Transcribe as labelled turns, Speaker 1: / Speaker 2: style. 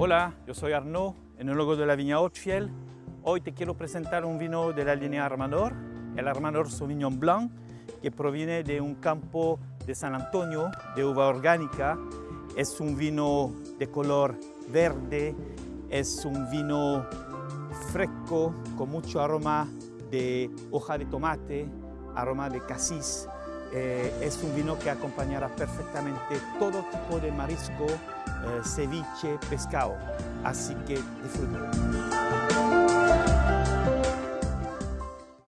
Speaker 1: Hola, yo soy Arnaud, enólogo de la viña Hautfiel. Hoy te quiero presentar un vino de la línea Armador, el Armador Sauvignon Blanc, que proviene de un campo de San Antonio de uva orgánica. Es un vino de color verde, es un vino fresco con mucho aroma de hoja de tomate, aroma de casis. Eh, es un vino que acompañará perfectamente todo tipo de marisco, ceviche, pescado. Así que disfrútalo.